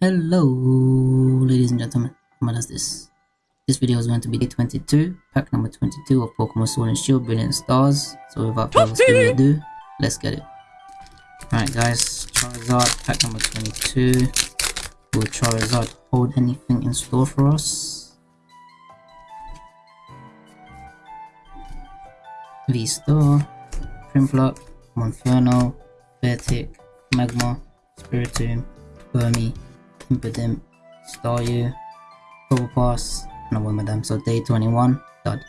Hello, ladies and gentlemen. What is this? This video is going to be day 22, pack number 22 of Pokemon Sword and Shield Brilliant Stars. So without further ado, let's get it. Alright guys, Charizard, pack number 22. Will Charizard hold anything in store for us? V-Star, Prinplup, Monferno, Beartic, Magma, Spiritomb, Burmy, Impidimp, Staryu, Probopass, and a Wormadam. So day 21, dud.